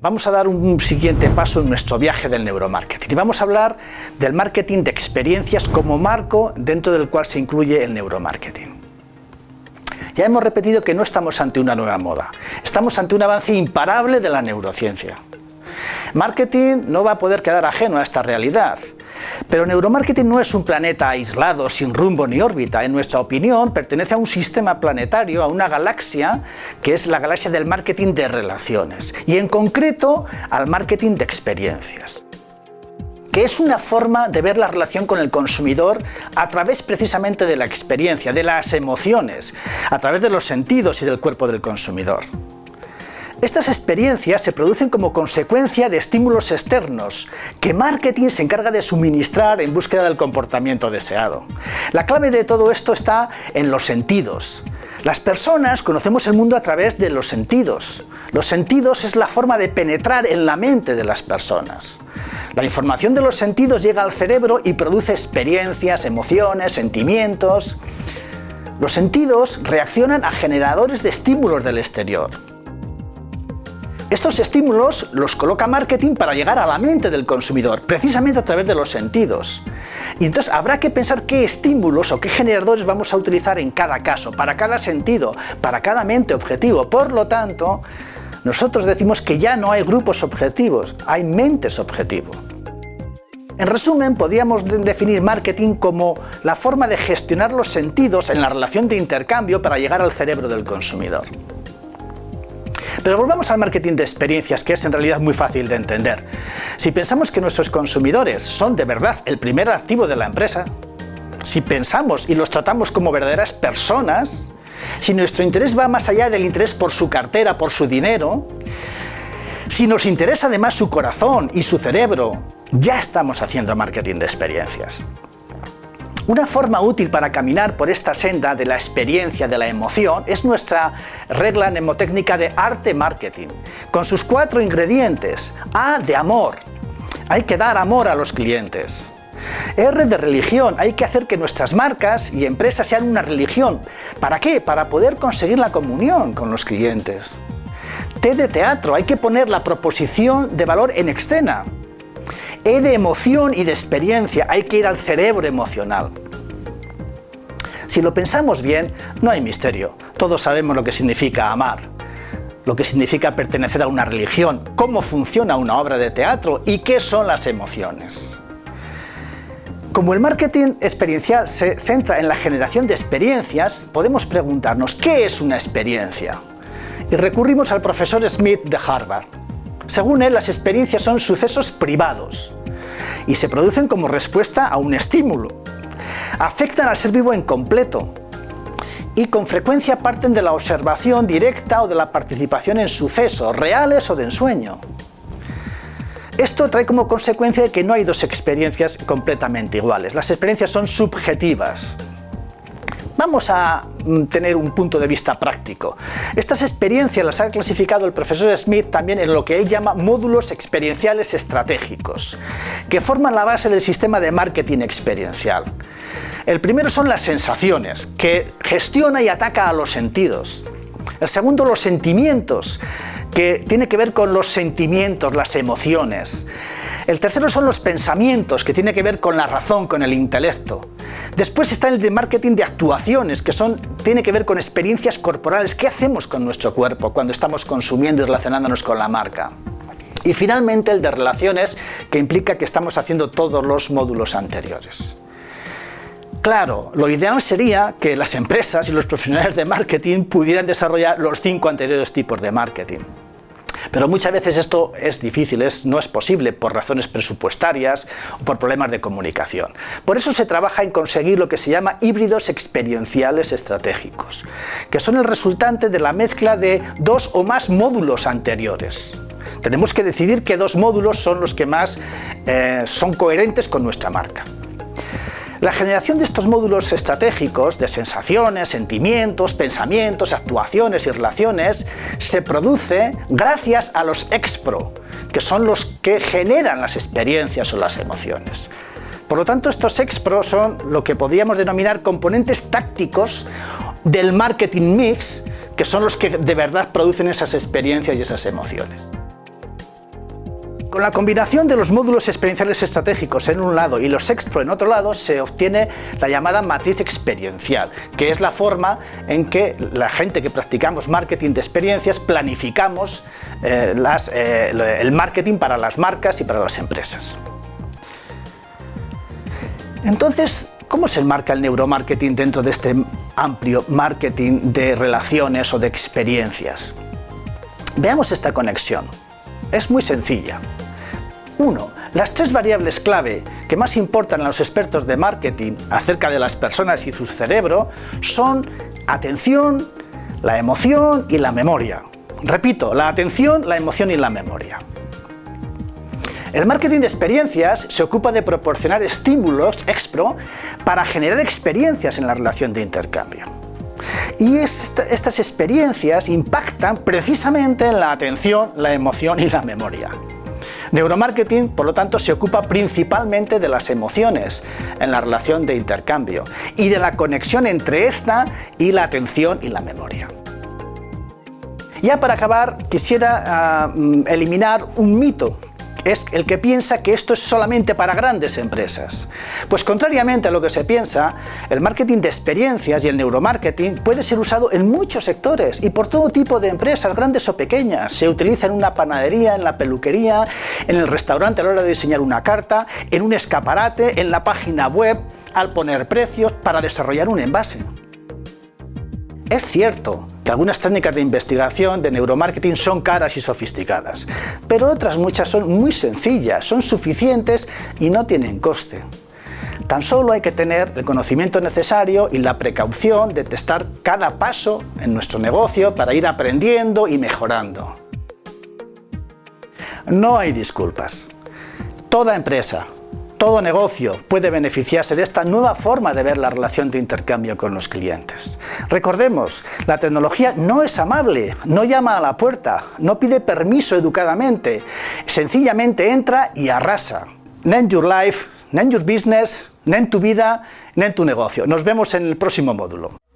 Vamos a dar un siguiente paso en nuestro viaje del neuromarketing y vamos a hablar del marketing de experiencias como marco dentro del cual se incluye el neuromarketing. Ya hemos repetido que no estamos ante una nueva moda, estamos ante un avance imparable de la neurociencia. Marketing no va a poder quedar ajeno a esta realidad. Pero neuromarketing no es un planeta aislado, sin rumbo ni órbita. En nuestra opinión, pertenece a un sistema planetario, a una galaxia, que es la galaxia del marketing de relaciones. Y en concreto, al marketing de experiencias que es una forma de ver la relación con el consumidor a través precisamente de la experiencia, de las emociones, a través de los sentidos y del cuerpo del consumidor. Estas experiencias se producen como consecuencia de estímulos externos que marketing se encarga de suministrar en búsqueda del comportamiento deseado. La clave de todo esto está en los sentidos. Las personas conocemos el mundo a través de los sentidos. Los sentidos es la forma de penetrar en la mente de las personas. La información de los sentidos llega al cerebro y produce experiencias, emociones, sentimientos. Los sentidos reaccionan a generadores de estímulos del exterior. Estos estímulos los coloca marketing para llegar a la mente del consumidor, precisamente a través de los sentidos. Y entonces habrá que pensar qué estímulos o qué generadores vamos a utilizar en cada caso, para cada sentido, para cada mente objetivo. Por lo tanto, nosotros decimos que ya no hay grupos objetivos, hay mentes objetivo. En resumen, podríamos definir marketing como la forma de gestionar los sentidos en la relación de intercambio para llegar al cerebro del consumidor. Pero volvamos al marketing de experiencias, que es en realidad muy fácil de entender. Si pensamos que nuestros consumidores son de verdad el primer activo de la empresa, si pensamos y los tratamos como verdaderas personas, si nuestro interés va más allá del interés por su cartera, por su dinero, si nos interesa además su corazón y su cerebro, ya estamos haciendo marketing de experiencias. Una forma útil para caminar por esta senda de la experiencia, de la emoción, es nuestra regla mnemotécnica de arte marketing, con sus cuatro ingredientes. A de amor, hay que dar amor a los clientes. R de religión, hay que hacer que nuestras marcas y empresas sean una religión. ¿Para qué? Para poder conseguir la comunión con los clientes. T de teatro, hay que poner la proposición de valor en escena. E de emoción y de experiencia, hay que ir al cerebro emocional. Si lo pensamos bien, no hay misterio. Todos sabemos lo que significa amar, lo que significa pertenecer a una religión, cómo funciona una obra de teatro y qué son las emociones. Como el marketing experiencial se centra en la generación de experiencias, podemos preguntarnos ¿qué es una experiencia? Y recurrimos al profesor Smith de Harvard. Según él, las experiencias son sucesos privados y se producen como respuesta a un estímulo. Afectan al ser vivo en completo y con frecuencia parten de la observación directa o de la participación en sucesos reales o de ensueño. Esto trae como consecuencia que no hay dos experiencias completamente iguales. Las experiencias son subjetivas. Vamos a mm, tener un punto de vista práctico. Estas experiencias las ha clasificado el profesor Smith también en lo que él llama módulos experienciales estratégicos, que forman la base del sistema de marketing experiencial. El primero son las sensaciones, que gestiona y ataca a los sentidos. El segundo, los sentimientos, que tiene que ver con los sentimientos, las emociones. El tercero son los pensamientos, que tiene que ver con la razón, con el intelecto. Después está el de marketing de actuaciones, que son, tiene que ver con experiencias corporales. ¿Qué hacemos con nuestro cuerpo cuando estamos consumiendo y relacionándonos con la marca? Y finalmente el de relaciones, que implica que estamos haciendo todos los módulos anteriores. Claro, lo ideal sería que las empresas y los profesionales de marketing pudieran desarrollar los cinco anteriores tipos de marketing. Pero muchas veces esto es difícil, no es posible por razones presupuestarias o por problemas de comunicación. Por eso se trabaja en conseguir lo que se llama híbridos experienciales estratégicos, que son el resultante de la mezcla de dos o más módulos anteriores. Tenemos que decidir qué dos módulos son los que más eh, son coherentes con nuestra marca. La generación de estos módulos estratégicos de sensaciones, sentimientos, pensamientos, actuaciones y relaciones se produce gracias a los expro, que son los que generan las experiencias o las emociones. Por lo tanto, estos expro son lo que podríamos denominar componentes tácticos del marketing mix, que son los que de verdad producen esas experiencias y esas emociones. Con la combinación de los módulos experienciales estratégicos en un lado y los Expro en otro lado se obtiene la llamada matriz experiencial, que es la forma en que la gente que practicamos marketing de experiencias planificamos eh, eh, el marketing para las marcas y para las empresas. Entonces, ¿cómo se enmarca el neuromarketing dentro de este amplio marketing de relaciones o de experiencias? Veamos esta conexión. Es muy sencilla. 1. Las tres variables clave que más importan a los expertos de marketing acerca de las personas y su cerebro son atención, la emoción y la memoria. Repito, la atención, la emoción y la memoria. El marketing de experiencias se ocupa de proporcionar estímulos expro para generar experiencias en la relación de intercambio. Y estas experiencias impactan precisamente en la atención, la emoción y la memoria. Neuromarketing, por lo tanto, se ocupa principalmente de las emociones en la relación de intercambio y de la conexión entre esta y la atención y la memoria. Ya para acabar, quisiera ah, mm, eliminar un mito es el que piensa que esto es solamente para grandes empresas. Pues contrariamente a lo que se piensa, el marketing de experiencias y el neuromarketing puede ser usado en muchos sectores y por todo tipo de empresas, grandes o pequeñas. Se utiliza en una panadería, en la peluquería, en el restaurante a la hora de diseñar una carta, en un escaparate, en la página web, al poner precios, para desarrollar un envase. Es cierto que algunas técnicas de investigación de neuromarketing son caras y sofisticadas, pero otras muchas son muy sencillas, son suficientes y no tienen coste. Tan solo hay que tener el conocimiento necesario y la precaución de testar cada paso en nuestro negocio para ir aprendiendo y mejorando. No hay disculpas. Toda empresa, todo negocio puede beneficiarse de esta nueva forma de ver la relación de intercambio con los clientes. Recordemos, la tecnología no es amable, no llama a la puerta, no pide permiso educadamente, sencillamente entra y arrasa. Name your life, name your business, name tu vida, name tu negocio. Nos vemos en el próximo módulo.